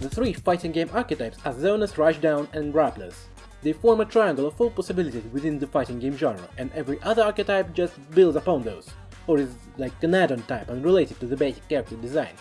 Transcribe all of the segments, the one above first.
The three fighting game archetypes are Zoners, Rushdown and Grapplers. They form a triangle of full possibilities within the fighting game genre, and every other archetype just builds upon those, or is like an add-on type unrelated to the basic character design.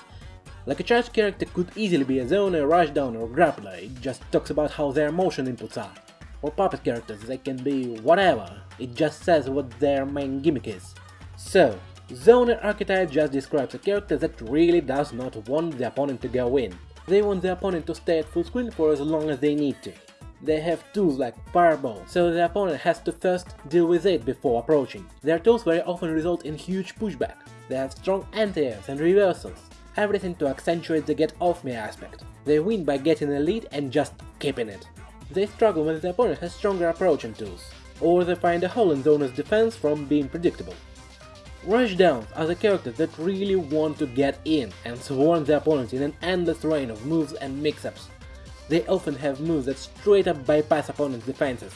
Like a charged character could easily be a zoner, rushdown or grappler, it just talks about how their motion inputs are. Or puppet characters, they can be whatever, it just says what their main gimmick is. So, zoner archetype just describes a character that really does not want the opponent to go in. They want the opponent to stay at full screen for as long as they need to. They have tools like Fireball, so the opponent has to first deal with it before approaching. Their tools very often result in huge pushback. They have strong anti-airs and reversals, everything to accentuate the get off me aspect. They win by getting a lead and just keeping it. They struggle when the opponent has stronger approaching tools, or they find a hole in the zoner's defense from being predictable. Rushdowns are the characters that really want to get in and swarm their opponents in an endless rain of moves and mix-ups. They often have moves that straight up bypass opponent's defenses.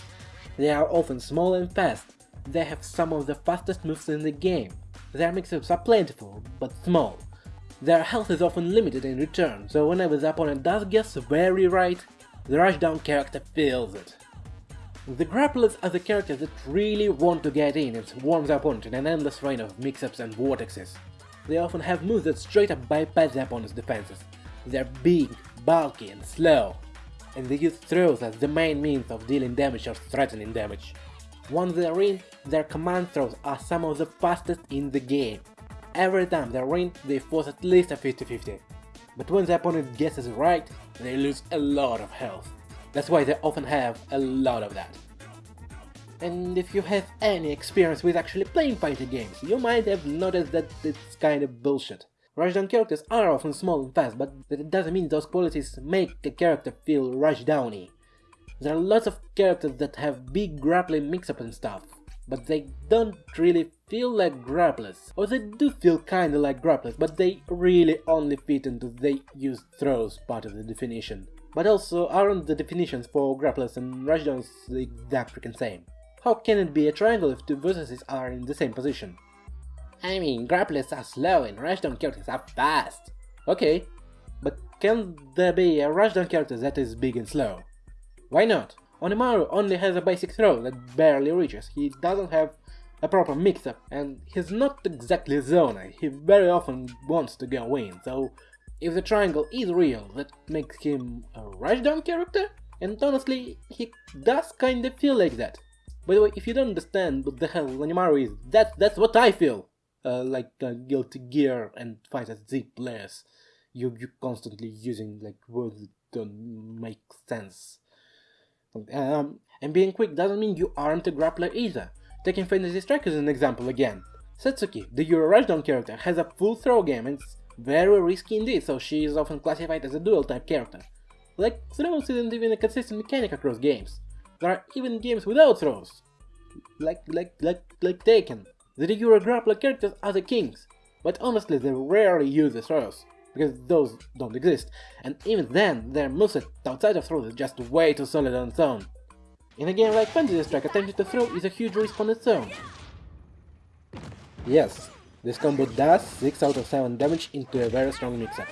They are often small and fast. They have some of the fastest moves in the game. Their mix-ups are plentiful, but small. Their health is often limited in return, so whenever the opponent does guess very right, the rushdown character feels it. The grapplers are the characters that really want to get in and swarm the opponent in an endless rain of mix-ups and vortexes. They often have moves that straight up bypass the opponent's defenses. They're big, bulky and slow, and they use throws as the main means of dealing damage or threatening damage. Once they're in, their command throws are some of the fastest in the game. Every time they're in, they force at least a 50-50. But when the opponent guesses right, they lose a lot of health. That's why they often have a lot of that. And if you have any experience with actually playing fighting games, you might have noticed that it's kind of bullshit. Rushdown characters are often small and fast, but that doesn't mean those qualities make a character feel rushdowny. There are lots of characters that have big grappling mix-up and stuff, but they don't really feel like grapplers. Or they do feel kinda like grapplers, but they really only fit into they use throws part of the definition. But also aren't the definitions for grapplers and rushdowns the same? How can it be a triangle if two vertices are in the same position? I mean, grapplers are slow and rushdown characters are fast. Okay, but can there be a rushdown character that is big and slow? Why not? Onimaru only has a basic throw that barely reaches, he doesn't have a proper mix-up, and he's not exactly zoner, he very often wants to go in, so if the triangle is real, that makes him a rushdown character? And honestly, he does kinda feel like that. By the way, if you don't understand what the hell Onimaru is, that, that's what I feel! uh, like uh, Guilty Gear and FighterZ players, you you constantly using like words that don't make sense. Um, and being quick doesn't mean you aren't a grappler either. Taking Fantasy Strike as an example again. Setsuki, the Euro Rushdown character, has a full throw game and very risky indeed, so she is often classified as a dual type character. Like, throws isn't even a consistent mechanic across games. There are even games without throws. Like, like, like, like Tekken. The regular grappler characters are the kings, but honestly they rarely use the throws, because those don't exist, and even then their moveset outside of throws is just way too solid on its own. In a game like Fantasy Strike, attempting to throw is a huge risk on its own. Yes, this combo does 6 out of 7 damage into a very strong mix-up.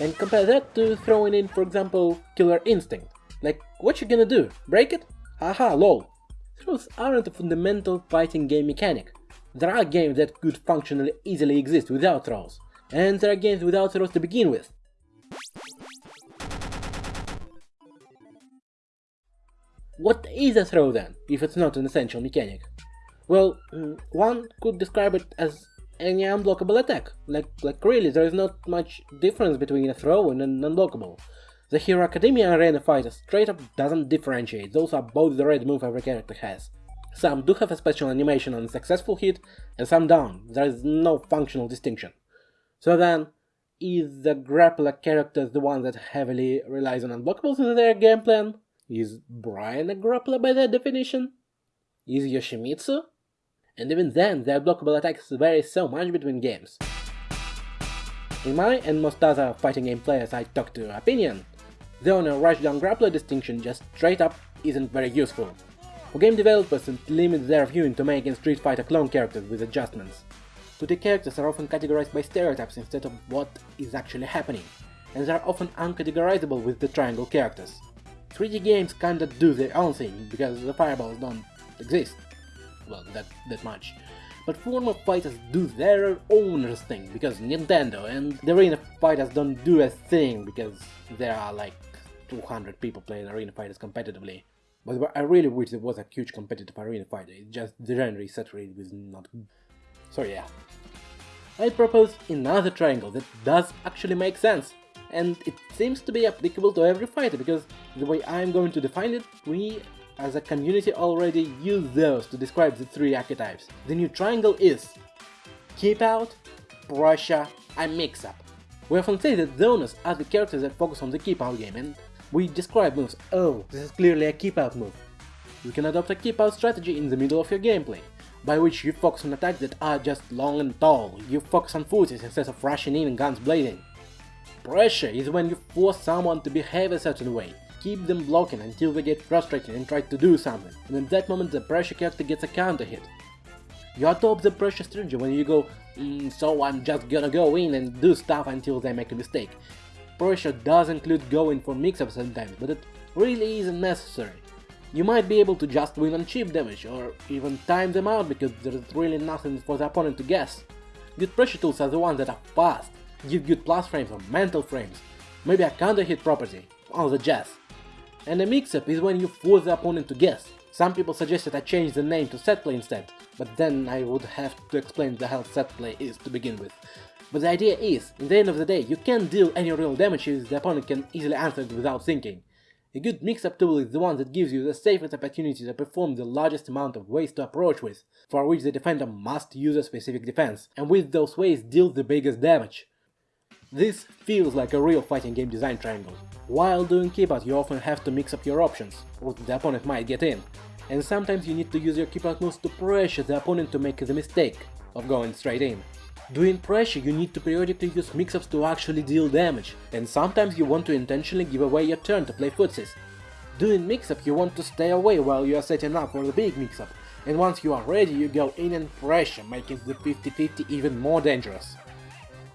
And compare that to throwing in, for example, Killer Instinct. Like, what you gonna do? Break it? Haha, lol. Throws aren't a fundamental fighting game mechanic. There are games that could functionally easily exist without throws, and there are games without throws to begin with. What is a throw then, if it's not an essential mechanic? Well, mm, one could describe it as any unblockable attack. Like, like really, there is not much difference between a throw and an unblockable. The Hero Academia Arena Fighter straight up doesn't differentiate, those are both the red move every character has. Some do have a special animation on a successful hit, and some don't, there is no functional distinction. So then, is the grappler character the one that heavily relies on unblockables in their game plan? Is Bryan a grappler by that definition? Is Yoshimitsu? And even then, their blockable attacks vary so much between games. In my and most other fighting game players I talk to opinion, the zoner rushdown grappler distinction just straight up isn't very useful. For game developers it limits their viewing to making Street Fighter clone characters with adjustments. 2D characters are often categorized by stereotypes instead of what is actually happening. and they are often uncategorizable with the triangle characters. 3D games kinda do their own thing, because the fireballs don't exist. Well, that, that much. But platform fighters do their own thing, because Nintendo and the arena fighters don't do a thing, because there are like 200 people playing arena fighters competitively. But I really wish there was a huge competitive arena fighter, it's just the genre is saturated with not... So yeah. I propose another triangle that does actually make sense, and it seems to be applicable to every fighter, because the way I'm going to define it, we as a community already use those to describe the three archetypes. The new triangle is Keep Out, Pressure, and Mix Up. We often say that zoners are the characters that focus on the keep out game, and we describe moves, oh, this is clearly a keep out move. You can adopt a keep out strategy in the middle of your gameplay, by which you focus on attacks that are just long and tall, you focus on footsies instead of rushing in and guns blazing. Pressure is when you force someone to behave a certain way, keep them blocking until they get frustrated and try to do something, and in that moment the pressure character gets a counter hit. You adopt the pressure strategy when you go, mm, so I'm just gonna go in and do stuff until they make a mistake. Pressure does include going for mix-ups sometimes, but it really isn't necessary. You might be able to just win on chip damage, or even time them out because there's really nothing for the opponent to guess. Good pressure tools are the ones that are fast, give good plus frames or mental frames, maybe a counter hit property, all the jazz. And a mix-up is when you force the opponent to guess. Some people suggested I change the name to setplay instead, but then I would have to explain the hell setplay is to begin with. But the idea is, in the end of the day, you can't deal any real damage if the opponent can easily answer it without thinking. A good mix-up tool is the one that gives you the safest opportunity to perform the largest amount of ways to approach with, for which the defender must use a specific defense, and with those ways deal the biggest damage. This feels like a real fighting game design triangle. While doing out you often have to mix up your options, or the opponent might get in, and sometimes you need to use your out moves to pressure the opponent to make the mistake of going straight in. Doing pressure you need to periodically use mix-ups to actually deal damage, and sometimes you want to intentionally give away your turn to play footsies. Doing mix-up you want to stay away while you are setting up for the big mix-up, and once you are ready you go in and pressure, making the 50-50 even more dangerous.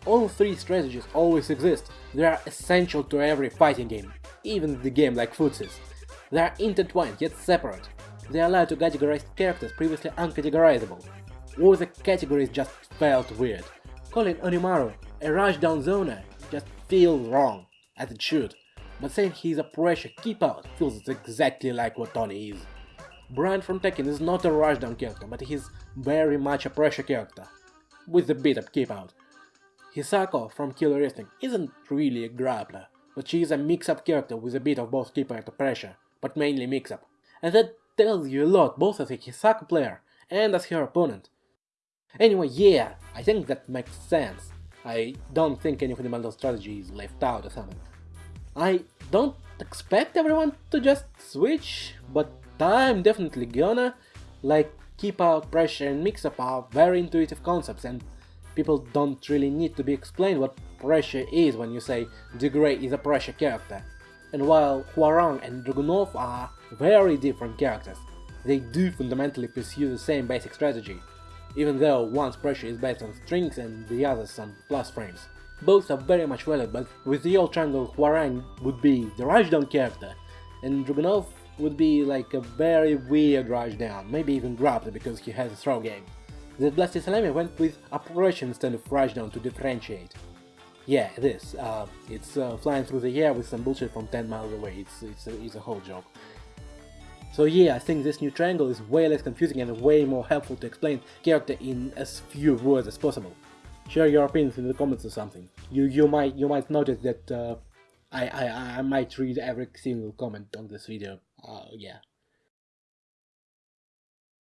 All three strategies always exist, they are essential to every fighting game, even the game like Footsies. They are intertwined yet separate. They allow to categorize characters previously uncategorizable. Or the categories just felt weird. Calling Onimaru a rushdown zoner just feels wrong, as it should, but saying he's a pressure keep out feels exactly like what Tony is. Bryan from Tekken is not a rushdown character, but he's very much a pressure character, with a bit of keep out. Hisako from Killer Instinct isn't really a grappler, but she is a mix-up character with a bit of both keep out and pressure, but mainly mix-up. And that tells you a lot both as a Hisako player and as her opponent. Anyway, yeah, I think that makes sense. I don't think any fundamental strategy is left out or something. I don't expect everyone to just switch, but I'm definitely gonna, like keep out pressure and mix up are very intuitive concepts and people don't really need to be explained what pressure is when you say the Grey is a pressure character. And while Hwoarang and Dragunov are very different characters, they do fundamentally pursue the same basic strategy, even though one's pressure is based on strings and the other's on plus frames. Both are very much valid, but with the old triangle Hwoarang would be the rushdown character, and Dragunov would be like a very weird rushdown, maybe even grappler because he has a throw game. The Blasted Salami went with operation instead of rushdown to differentiate. Yeah, this. Uh, it's uh, flying through the air with some bullshit from 10 miles away. It's, it's, a, it's a whole joke. So yeah, I think this new triangle is way less confusing and way more helpful to explain character in as few words as possible. Share your opinions in the comments or something. You you might you might notice that uh, I, I I might read every single comment on this video. Uh, yeah.